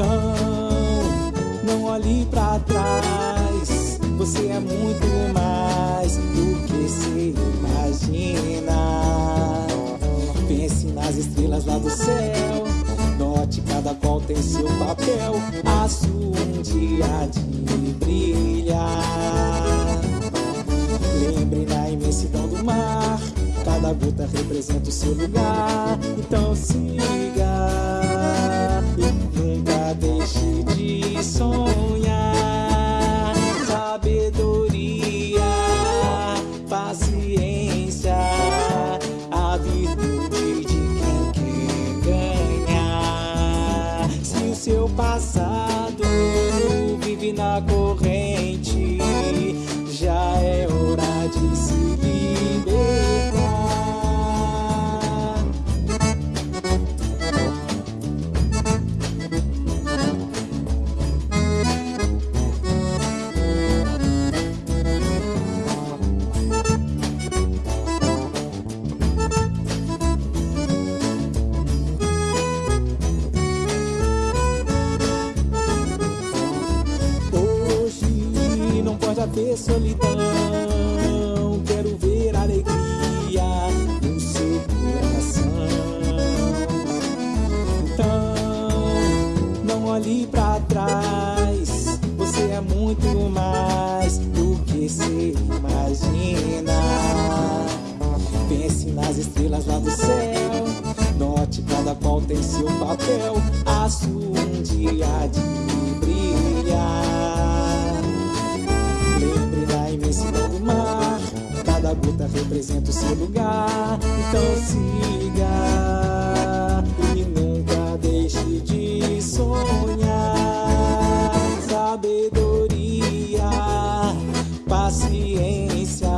Então, não olhe pra trás. Você é muito mais do que se imagina. Pense nas estrelas lá do céu. Note cada qual tem seu papel. Aço um dia de brilhar. Lembre na imensidão do mar. Cada gota representa o seu lugar. Então siga deixe de sonhar. Pode haver solidão. Quero ver alegria no seu coração. Então, não olhe pra trás. Você é muito mais do que se imagina. Pense nas estrelas lá do céu. Note cada qual tem seu papel. Aço um dia Cada gota representa o seu lugar. Então siga e nunca deixe de sonhar. Sabedoria, paciência,